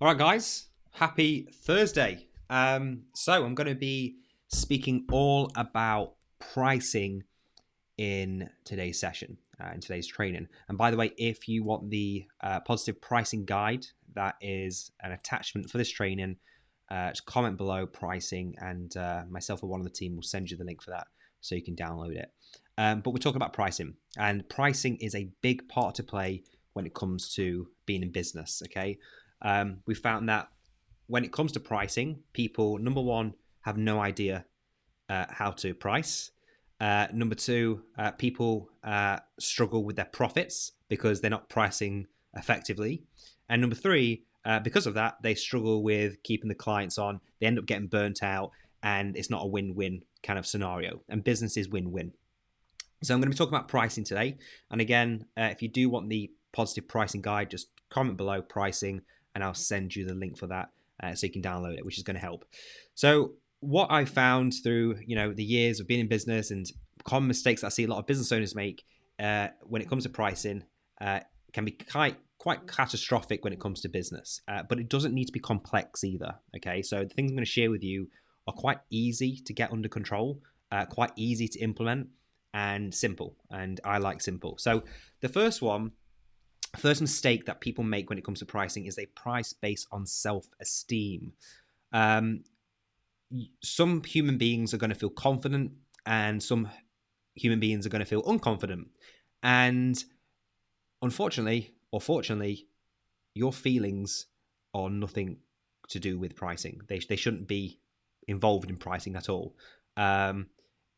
All right, guys, happy Thursday. Um, so, I'm going to be speaking all about pricing in today's session, uh, in today's training. And by the way, if you want the uh, positive pricing guide, that is an attachment for this training. Uh, just comment below pricing, and uh, myself or one of the team will send you the link for that so you can download it. Um, but we're talking about pricing, and pricing is a big part to play when it comes to being in business. Okay, um, we found that when it comes to pricing, people number one have no idea uh, how to price. Uh, number two, uh, people uh, struggle with their profits because they're not pricing effectively. And number three, uh, because of that, they struggle with keeping the clients on. They end up getting burnt out, and it's not a win win kind of scenario. And business is win win. So I'm going to be talking about pricing today. And again, uh, if you do want the positive pricing guide, just comment below pricing and I'll send you the link for that uh, so you can download it, which is going to help. So what I found through you know the years of being in business and common mistakes I see a lot of business owners make uh, when it comes to pricing uh, can be quite quite catastrophic when it comes to business, uh, but it doesn't need to be complex either. Okay, so the things I'm going to share with you are quite easy to get under control, uh, quite easy to implement, and simple. And I like simple. So the first one first mistake that people make when it comes to pricing is they price based on self-esteem. Um, some human beings are going to feel confident, and some human beings are going to feel unconfident. And unfortunately, or fortunately, your feelings are nothing to do with pricing. They they shouldn't be involved in pricing at all. Um,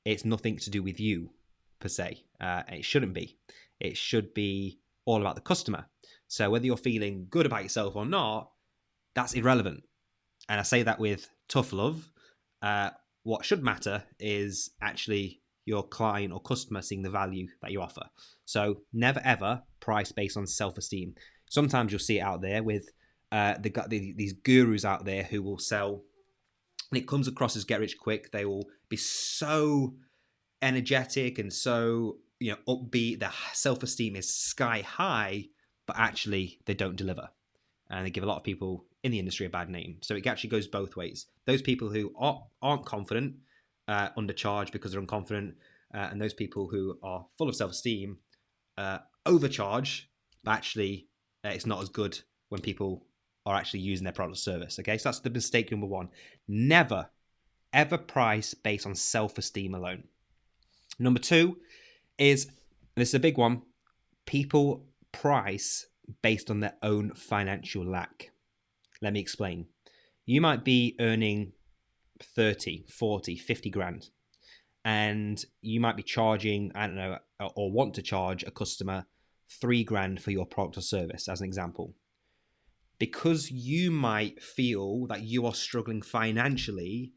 it's nothing to do with you per se. Uh, it shouldn't be. It should be all about the customer. So whether you're feeling good about yourself or not, that's irrelevant. And I say that with tough love. Uh, what should matter is actually your client or customer seeing the value that you offer. So never ever price based on self-esteem. Sometimes you'll see it out there with uh, the, the, these gurus out there who will sell, and it comes across as get rich quick. They will be so energetic and so you know upbeat their self-esteem is sky high but actually they don't deliver. And they give a lot of people in the industry a bad name. So it actually goes both ways. Those people who are, aren't confident uh, undercharge because they're unconfident uh, and those people who are full of self-esteem uh, overcharge but actually uh, it's not as good when people are actually using their product or service okay? So that's the mistake number one. Never ever price based on self-esteem alone. Number two is this is a big one. People price based on their own financial lack. Let me explain. You might be earning 30, 40, 50 grand, and you might be charging, I don't know, or want to charge a customer three grand for your product or service, as an example. Because you might feel that you are struggling financially,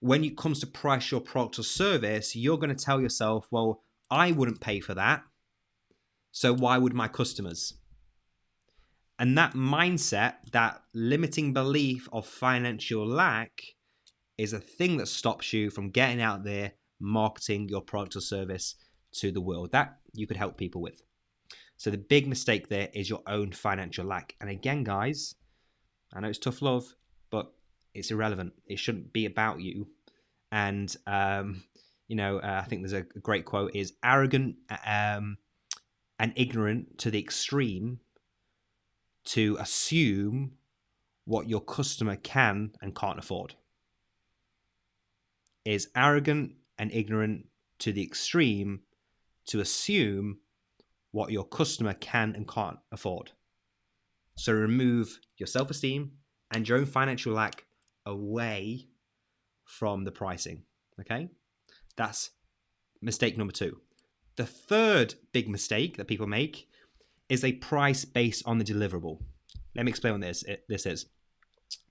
when it comes to price your product or service, you're going to tell yourself, well, I wouldn't pay for that. So why would my customers? And that mindset, that limiting belief of financial lack, is a thing that stops you from getting out there marketing your product or service to the world. That you could help people with. So the big mistake there is your own financial lack. And again, guys, I know it's tough love, but it's irrelevant. It shouldn't be about you. And um, you know, uh, I think there's a great quote is arrogant um, and ignorant to the extreme to assume what your customer can and can't afford. Is arrogant and ignorant to the extreme to assume what your customer can and can't afford. So remove your self esteem and your own financial lack away from the pricing. Okay? That's mistake number two. The third big mistake that people make is a price based on the deliverable. Let me explain what this this is.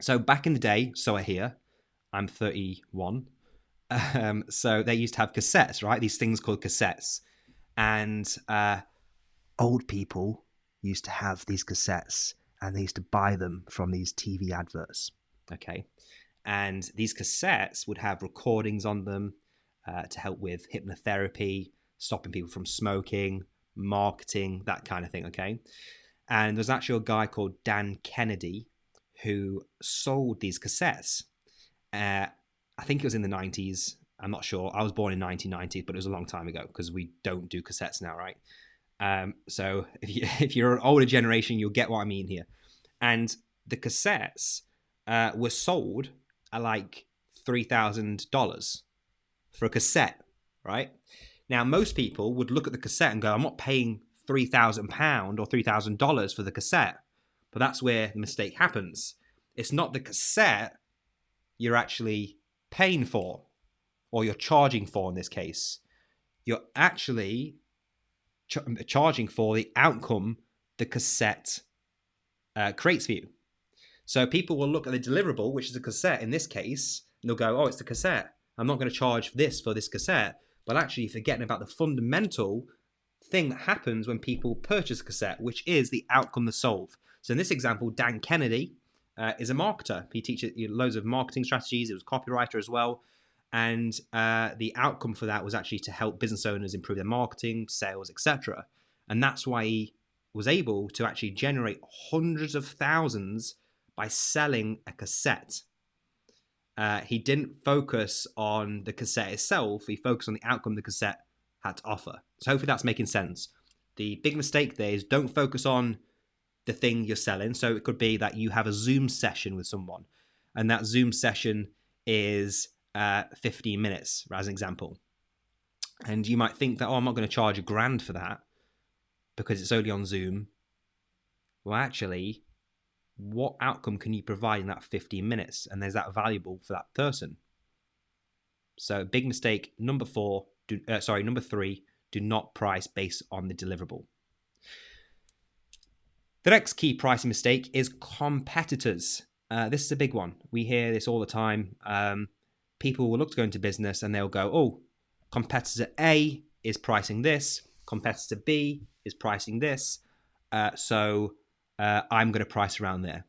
So back in the day, so I hear, I'm 31. Um, so they used to have cassettes, right? These things called cassettes, and uh, old people used to have these cassettes, and they used to buy them from these TV adverts. Okay, and these cassettes would have recordings on them uh, to help with hypnotherapy, stopping people from smoking, marketing, that kind of thing. Okay. And there's actually a guy called Dan Kennedy who sold these cassettes. Uh, I think it was in the 90s. I'm not sure. I was born in 1990, but it was a long time ago because we don't do cassettes now, right? Um, so if, you, you're an older generation, you'll get what I mean here. And the cassettes uh, were sold at like $3,000 for a cassette, right? Now, most people would look at the cassette and go, I'm not paying £3,000 or $3,000 for the cassette. But that's where the mistake happens. It's not the cassette you're actually paying for, or you're charging for in this case. You're actually ch- charging for the outcome the cassette uh, creates for you. So people will look at the deliverable, which is a cassette in this case, and they'll go, oh, it's the cassette. I'm not going to charge this for this cassette. But actually forgetting about the fundamental thing that happens when people purchase a cassette, which is the outcome they solve. So in this example, Dan Kennedy uh, is a marketer. He teaches loads of marketing strategies. He was copywriter as well. And uh, the outcome for that was actually to help business owners improve their marketing, sales, etc. And that's why he was able to actually generate hundreds of thousands by selling a cassette. Uh, he didn't focus on the cassette itself, he focused on the outcome the cassette had to offer. So hopefully that's making sense. The big mistake there is don't focus on the thing you're selling. So it could be that you have a Zoom session with someone, and that Zoom session is uh, 15 minutes, as an example. And you might think that, oh, I'm not going to charge a grand for that because it's only on Zoom. Well, actually, what outcome can you provide in that 15 minutes? And is that valuable for that person? So, big mistake number four, do, uh, sorry, number three, do not price based on the deliverable. The next key pricing mistake is competitors. Uh, this is a big one. We hear this all the time. Um, people will look to go into business and they'll go, oh, competitor A is pricing this, competitor B is pricing this, uh, so uh, I'm going to price around there.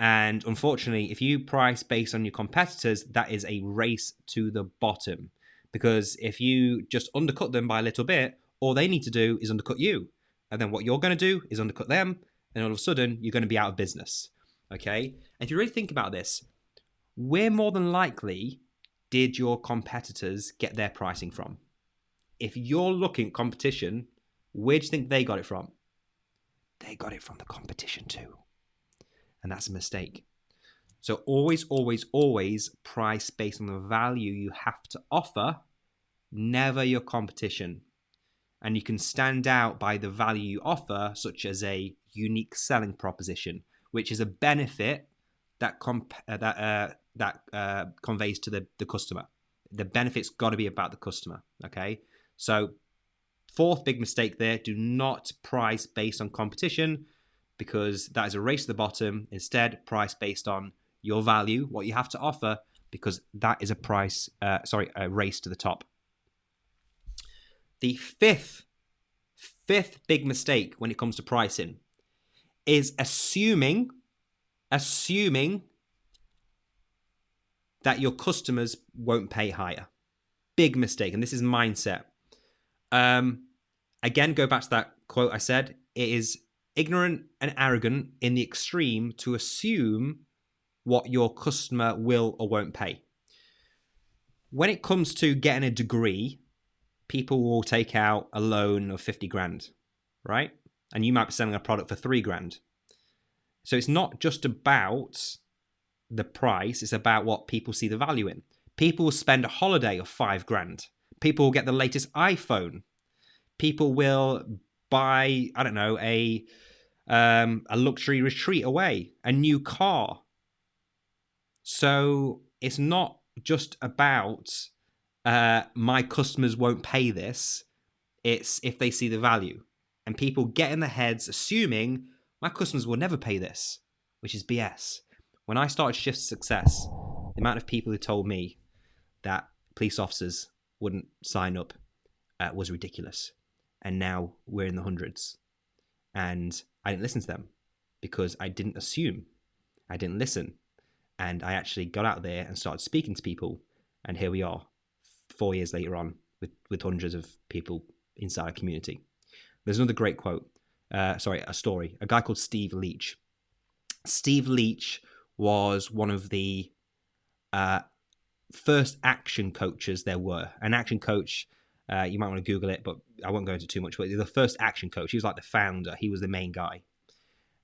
And unfortunately, if you price based on your competitors, that is a race to the bottom. Because if you just undercut them by a little bit, all they need to do is undercut you. And then what you're going to do is undercut them. And all of a sudden, you're going to be out of business. Okay. And if you really think about this, where more than likely did your competitors get their pricing from? If you're looking at competition, where do you think they got it from? They got it from the competition too. And that's a mistake. So always, always, always price based on the value you have to offer, never your competition. And you can stand out by the value you offer, such as a unique selling proposition, which is a benefit that comp- uh, that uh, that uh, conveys to the, the customer. The benefit's got to be about the customer. Okay, so fourth big mistake there: do not price based on competition, because that is a race to the bottom. Instead, price based on your value, what you have to offer, because that is a price, uh, sorry, a race to the top. The fifth, fifth big mistake when it comes to pricing is assuming, assuming that your customers won't pay higher. Big mistake, and this is mindset. Um, again, go back to that quote I said. It is ignorant and arrogant in the extreme to assume what your customer will or won't pay. When it comes to getting a degree, people will take out a loan of 50 grand, right? And you might be selling a product for three grand. So it's not just about the price, it's about what people see the value in. People will spend a holiday of five grand. People will get the latest iPhone. People will buy, I don't know, a um, a luxury retreat away, a new car, so it's not just about uh, my customers won't pay this. It's if they see the value. And people get in their heads assuming my customers will never pay this, which is BS. When I started Shift Success, the amount of people who told me that police officers wouldn't sign up uh, was ridiculous. And now we're in the hundreds. And I didn't listen to them because I didn't assume. I didn't listen. And I actually got out there and started speaking to people. And here we are, four years later on, with, with hundreds of people inside a community. There's another great quote. Uh, sorry, a story. A guy called Steve Leach. Steve Leach was one of the uh, first action coaches there were. An action coach, uh, you might want to Google it, but I won't go into too much. But the first action coach, he was like the founder. He was the main guy.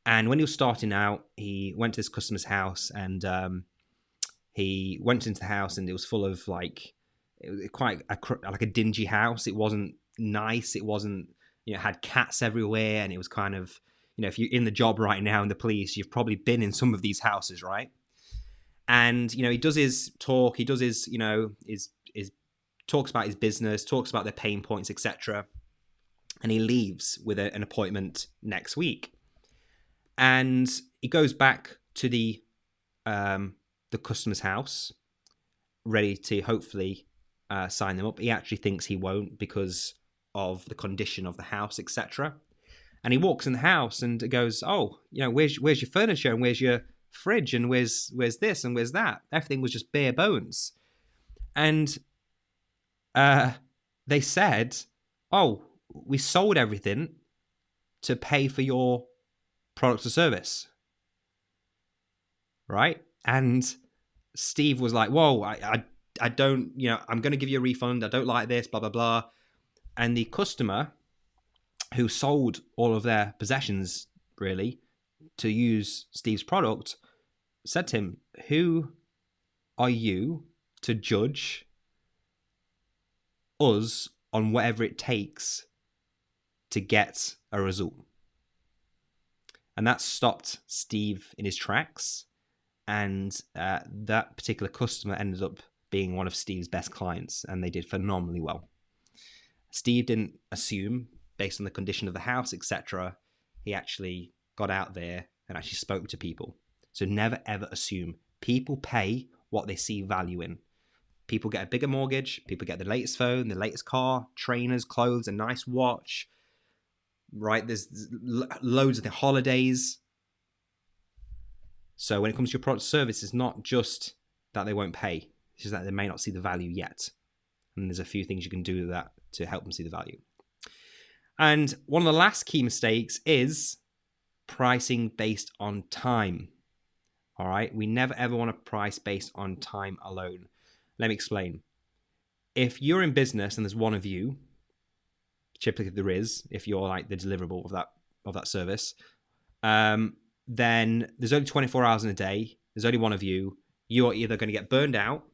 And when he was starting out, he went to this customer's house and um, he went into the house and it was full of like it was quite a, like a dingy house. It wasn't nice. It wasn't you know had cats everywhere, and it was kind of you know if you're in the job right now in the police, you've probably been in some of these houses, right? And you know he does his talk. He does his you know his his talks about his business, talks about their pain points, etc. And he leaves with a, an appointment next week, and he goes back to the um, the customer's house, ready to hopefully uh, sign them up. He actually thinks he won't because of the condition of the house, etc. And he walks in the house and goes, "Oh, you know, where's where's your furniture and where's your fridge and where's where's this and where's that? Everything was just bare bones." And uh, they said, "Oh, we sold everything to pay for your product or service." Right? And Steve was like, "Whoa, I, I, I don't, you know, I'm going to give you a refund. I don't like this, blah blah blah." And the customer who sold all of their possessions really to use Steve's product said to him, "Who are you to judge us on whatever it takes to get a result?" And that stopped Steve in his tracks and uh, that particular customer ended up being one of Steve's best clients, and they did phenomenally well. Steve didn't assume, based on the condition of the house, etc. He actually got out there and actually spoke to people. So never ever assume. People pay what they see value in. People get a bigger mortgage. People get the latest phone, the latest car, trainers, clothes, a nice watch. Right? There's loads of the holidays. So when it comes to your product service, it's not just that they won't pay, it's just that they may not see the value yet. And there's a few things you can do with that to help them see the value. And one of the last key mistakes is pricing based on time. All right, we never ever want to price based on time alone. Let me explain. If you're in business and there's one of you, typically there is, if you're like the deliverable of that of that service, um, then there's only 24 hours in a day. There's only one of you. You're either going to get burned out,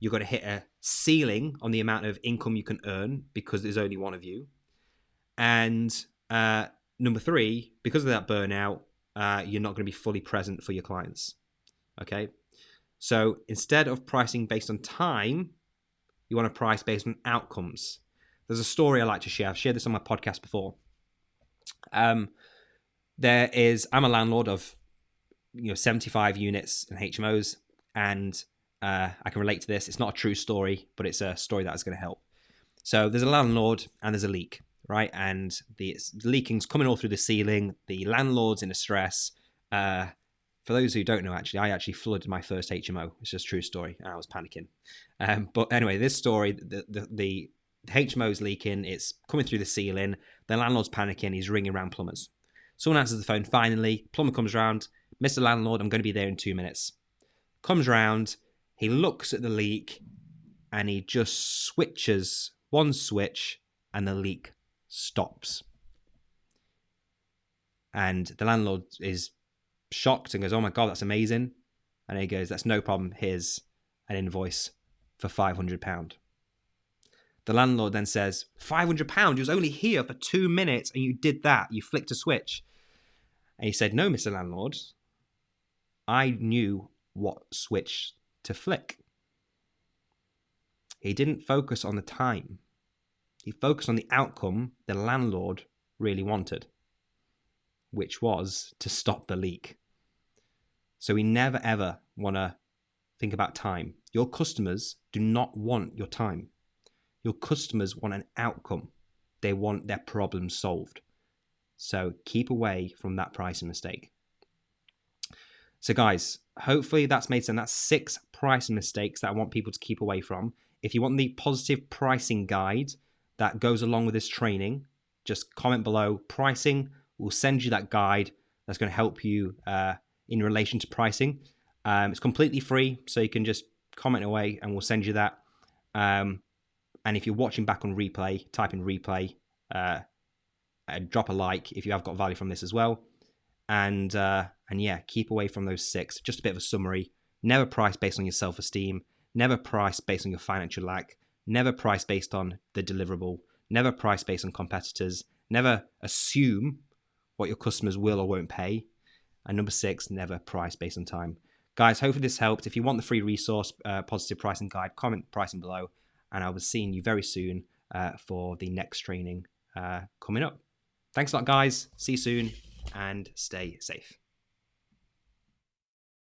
you're going to hit a ceiling on the amount of income you can earn because there's only one of you. And uh, number three, because of that burnout, uh, you're not going to be fully present for your clients. Okay. So instead of pricing based on time, you want to price based on outcomes. There's a story I like to share. I've shared this on my podcast before. Um, there is I'm a landlord of you know 75 units and HMOs, and uh, I can relate to this. It's not a true story, but it's a story that is going to help. So there's a landlord and there's a leak, right? And the, leaking's coming all through the ceiling. The landlord's in a stress. Uh, for those who don't know, actually, I actually flooded my first HMO. It's just true story. I was panicking. Um, but anyway, this story, the, the, the, the HMO's leaking. It's coming through the ceiling. The landlord's panicking. He's ringing around plumbers. Someone answers the phone finally. Plumber comes round. Mr. Landlord, I'm going to be there in two minutes. Comes round. He looks at the leak and he just switches one switch and the leak stops. And the landlord is shocked and goes, Oh my God, that's amazing. And he goes, That's no problem. Here's an invoice for £500. The landlord then says, £500? You was only here for two minutes and you did that. You flicked a switch. And he said, No, Mr. Landlord, I knew what switch to flick. He didn't focus on the time, he focused on the outcome the landlord really wanted, which was to stop the leak. So we never ever want to think about time. Your customers do not want your time. Your customers want an outcome. They want their problem solved. So keep away from that pricing mistake. So, guys, hopefully that's made sense. That's six pricing mistakes that I want people to keep away from. If you want the positive pricing guide that goes along with this training, just comment below pricing. We'll send you that guide that's going to help you uh, in relation to pricing. Um, it's completely free, so you can just comment away and we'll send you that. Um, and if you're watching back on replay, type in replay, uh, drop a like if you have got value from this as well. And uh, and yeah, keep away from those six. Just a bit of a summary. Never price based on your self esteem. Never price based on your financial lack. Never price based on the deliverable. Never price based on competitors. Never assume what your customers will or won't pay. And number six, never price based on time. Guys, hopefully this helped. If you want the free resource, uh, Positive Pricing Guide, comment pricing below. And I'll be seeing you very soon uh, for the next training uh, coming up. Thanks a lot, guys. See you soon and stay safe.